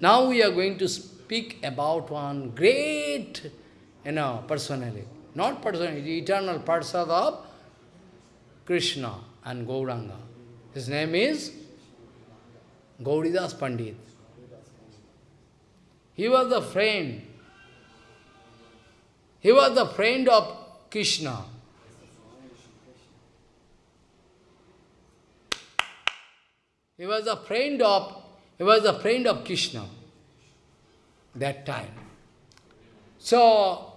Now we are going to speak about one great, you know, personality. Not personality, eternal Parsad of Krishna and Gauranga. His name is Gauridas Pandit. He was the friend. He was the friend of Krishna. He was a friend of he was a friend of Krishna that time. So,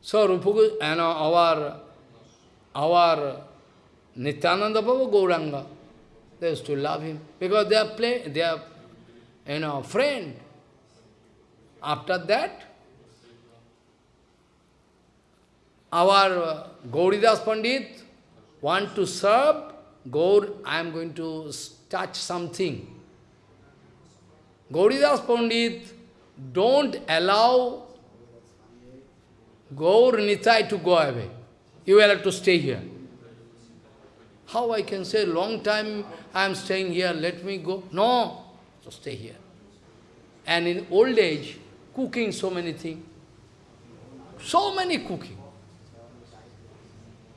so you know, our, our Nityananda Baba Gauranga, they used to love him because they are play, they are, you know, friend. After that, our Gauridas Pandit want to serve Gaur, I am going to touch something. Gauridas Pandit don't allow Gaur Nitai to go away. You will have to stay here. How I can say, long time I am staying here, let me go? No, so stay here. And in old age, cooking so many things. So many cooking.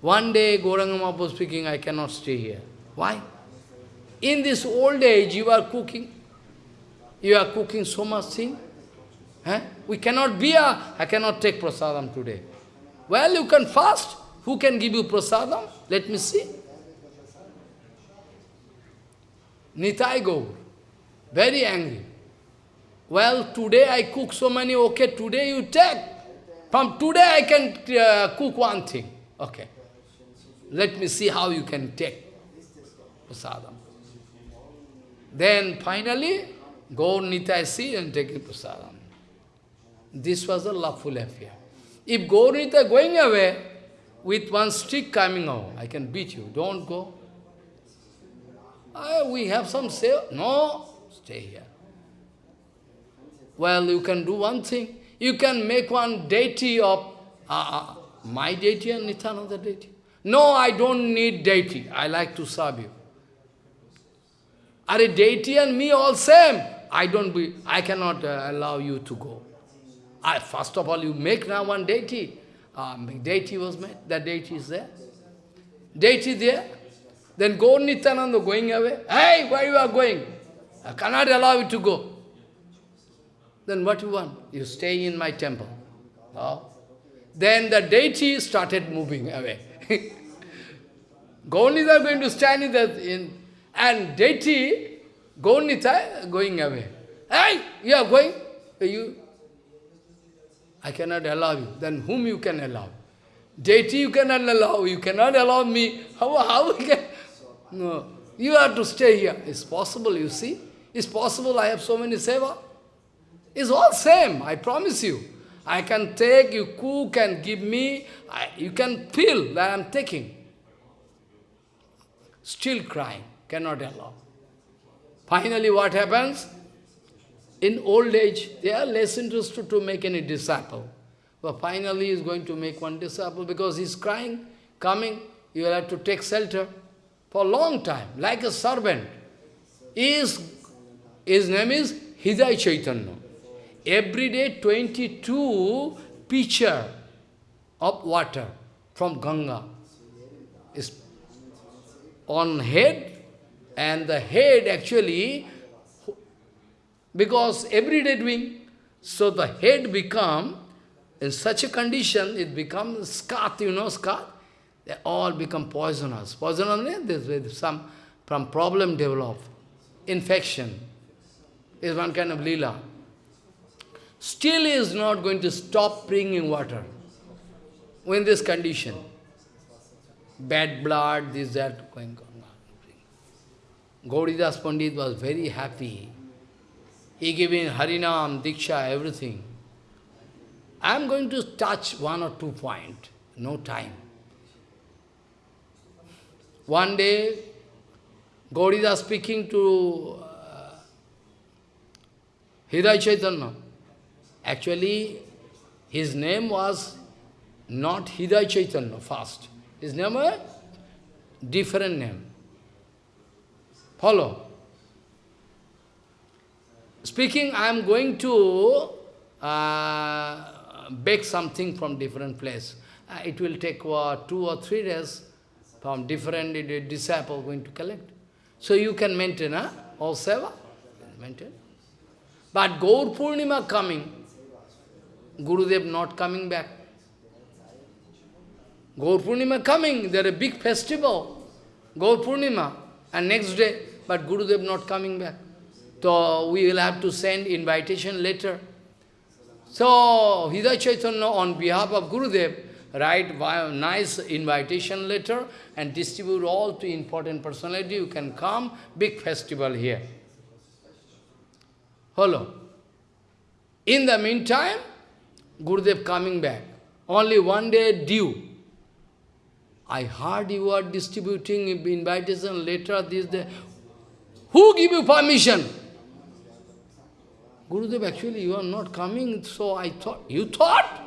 One day, Gauranga was speaking, I cannot stay here. Why? In this old age, you are cooking. You are cooking so much thing. Eh? We cannot be a, I cannot take prasadam today. Well, you can fast. Who can give you prasadam? Let me see. Nitai Gaur, very angry. Well, today I cook so many, okay, today you take. From today I can uh, cook one thing. Okay. Let me see how you can take prasadam. Then finally, go Nitai and take prasadam. This was a loveful affair. If Gaurita going away, with one stick coming out, I can beat you. Don't go. Uh, we have some say. No, stay here. Well, you can do one thing. You can make one deity of uh, uh, my deity and Nityananda deity. No, I don't need deity. I like to serve you. Are a deity and me all same. I don't be, I cannot uh, allow you to go. I, first of all, you make now one deity. Um, deity was made, that deity is there. Deity there. Then go Nityananda going away. Hey, where you are going? I cannot allow you to go. Then what you want? You stay in my temple. Then the deity started moving away. Gaunita going to stand in, the, in and deity, Gaunita going away. Hey, you are going? Eh, you, I cannot allow you. Then whom you can allow? Deity you cannot allow. You cannot allow me. How, how we can? No. You have to stay here. It's possible, you see. It's possible I have so many seva. It's all same, I promise you. I can take, you cook and give me, I, you can feel that I'm taking. Still crying, cannot allow. Finally what happens? In old age, they are less interested to make any disciple. But finally he is going to make one disciple because he's crying, coming, you will have to take shelter for a long time, like a servant. His, his name is Hidai Chaitanya. Every day 22 pitcher of water from Ganga is on head and the head actually, because every day doing, so the head become, in such a condition, it becomes scat, you know, scat, they all become poisonous. Poisonous means some from problem develop. Infection is one kind of lila. Still is not going to stop bringing water. In this condition. Bad blood, this, that, going on. Gauridas Pandit was very happy. He gave giving Harinam, Diksha, everything. I am going to touch one or two points. No time. One day, Gauridas speaking to uh, Chaitanya. Actually, his name was not Hidai Chaitanya first. His name was different name. Follow. speaking, I am going to uh, bake something from different place. Uh, it will take uh, two or three days from different disciple going to collect. So you can maintain, huh? all seva, maintain. But Gaur Purnima coming, Gurudev not coming back. Gaur Purnima coming, there a big festival, Gaur Purnima, and next day, but Gurudev not coming back. So we will have to send invitation letter. So Hidayat Chaitanya on behalf of Gurudev write nice invitation letter and distribute all to important personality. You can come, big festival here. Hello. In the meantime, Gurudev coming back. Only one day due. I heard you are distributing invitation letter this day. Who give you permission? Gurudev, actually you are not coming, so I thought, you thought?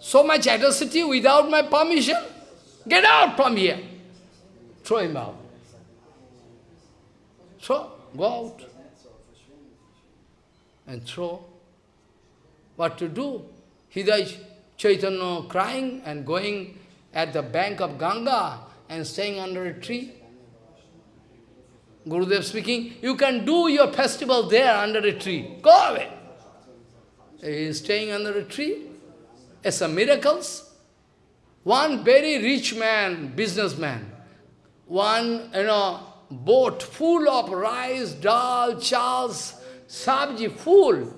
So much atrocity without my permission? Get out from here. Throw him out. So, go out. And throw. What to do? Hidayat Chaitanya crying and going at the bank of Ganga and staying under a tree. Gurudev speaking, you can do your festival there under a tree. Go away. He is staying under a tree. It's some miracles. One very rich man, businessman, one, you know, boat full of rice, dal, chals, sabji, full,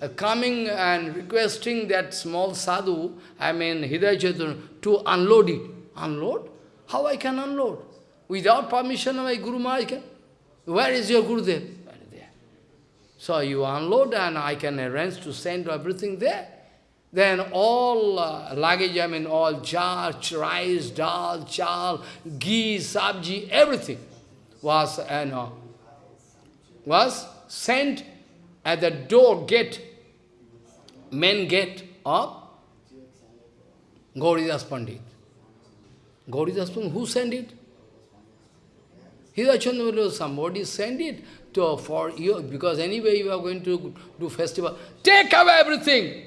uh, coming and requesting that small sadhu, I mean Hidayat to unload it. Unload? How I can unload? Without permission of my Guru Maharaj can? Where is your Gurudev? So you unload and I can arrange to send everything there. Then all uh, luggage, I mean all jar, rice, dal, chal, ghee, sabji, everything was, you know, was sent at the door gate, main gate of Gauridas Pandit. Gauridas Pandit, who sent it? Hidachandra, somebody send it to, for you, because anyway you are going to do festival. Take away everything.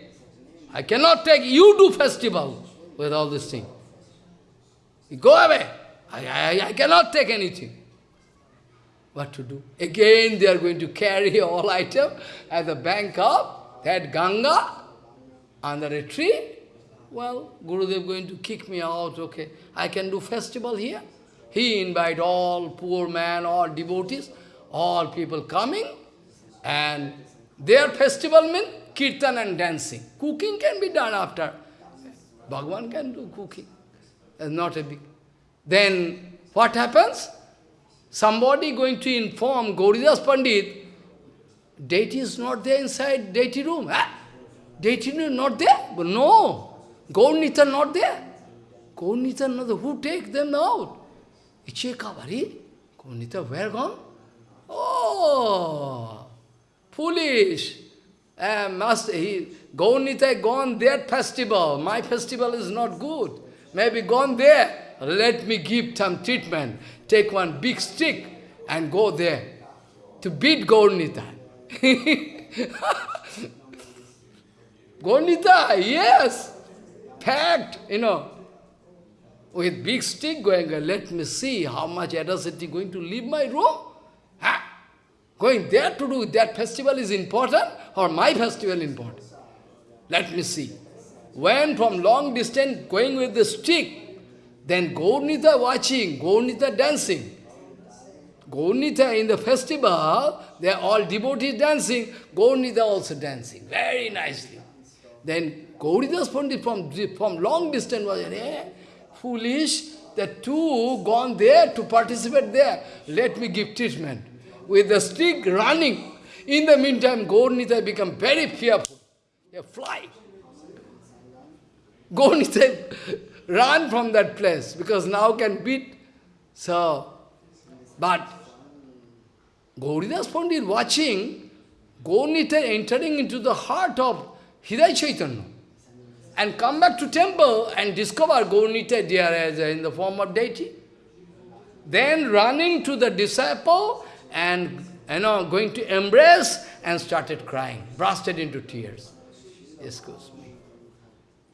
I cannot take, you do festival with all this thing. Go away. I, I, I cannot take anything. What to do? Again they are going to carry all item at the bank of that Ganga under a tree. Well, Gurudev going to kick me out, okay. I can do festival here. He invite all poor man, all devotees, all people coming, and their festival means kirtan and dancing. Cooking can be done after. Bhagwan can do cooking. Not a big... Then, what happens? Somebody going to inform Gauridas Pandit, deity is not there inside deity room. Ah, deity room not there? But no, Gaurnita not there. Gaurnita not there. Who take them out? Iche Kavari? Gaurnita where gone? Oh, foolish. Uh, must he Gaunita gone that festival. My festival is not good. Maybe gone there. Let me give some treatment. Take one big stick and go there to beat Gaunita. Gaunita, yes. Packed, you know. With big stick going, let me see how much atrocity going to leave my room. Going there to do that festival is important or my festival important? Let me see. When from long distance going with the stick, then Gaurnita watching, Gaurnita dancing. Gaurnita in the festival, they are all devotees dancing, Gaurnita also dancing, very nicely. Then Gauridas Pandit from, from long distance was, eh, foolish, the two gone there to participate there. Let me give treatment with the stick running. In the meantime, Gaurnita become very fearful. They fly. Gaurnita run from that place because now can beat. So, but Gauridas Pandit watching Gaurnita entering into the heart of Hidayat Chaitanya and come back to temple and discover Gaurnita there in the form of deity. Then running to the disciple and you know, going to embrace and started crying, bursted into tears. Excuse me.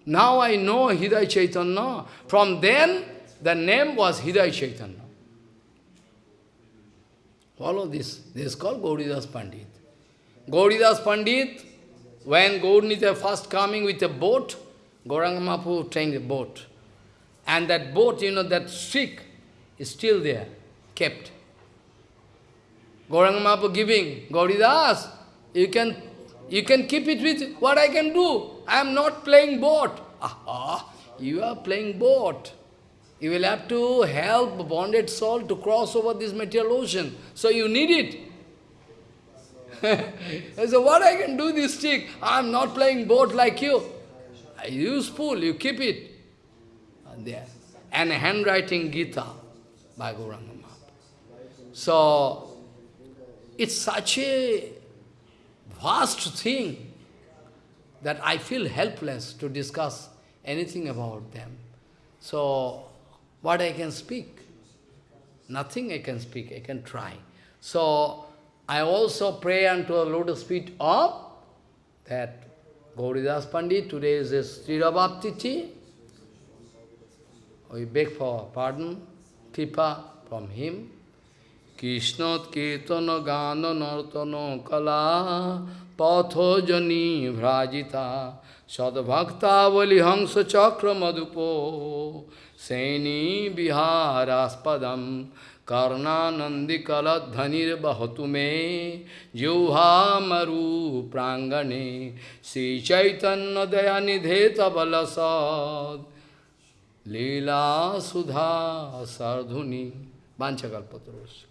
Now I know Hidai Chaitanya. From then, the name was Hidai Chaitanya. Follow this. This is called Gauridas Pandit. Gauridas Pandit, when Gaurnita first coming with a boat, Gauranga Mahaprabhu trained a boat. And that boat, you know, that stick is still there, kept. Gauranga giving, Gauridas, you can, you can keep it with what I can do. I am not playing boat. Aha, you are playing boat. You will have to help bonded soul to cross over this material ocean. So you need it. so what I can do this stick? I am not playing boat like you. Useful, you keep it. There. And handwriting Gita by Gauranga So, it's such a vast thing that I feel helpless to discuss anything about them. So, what I can speak? Nothing I can speak, I can try. So, I also pray unto the lotus feet of that Gauridas Pandit, today is his Tirabhaptiti. We beg for pardon, kripa from him. Krishna Ketana gana nartana kala patho jani Sadbhaktavali Hansa Chakra Madhupo Seni Viharaspadam Karnanandi Kaladhanir Bahatume Juhamaru Prangane Sri Chaitanya Dayanidheta Balasad Lila Sudha Sardhuni Banchakalpatrosh.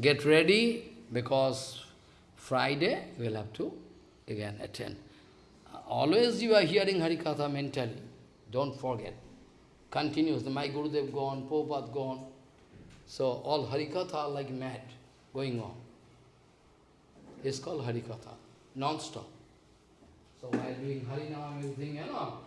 Get ready because Friday we'll have to again attend. Always you are hearing Harikatha mentally. Don't forget. Continues. My Gurudev gone, Prabhupada gone. So all Harikatha are like mad going on. It's called Harikatha, non-stop. So while doing Harinam, everything, you know,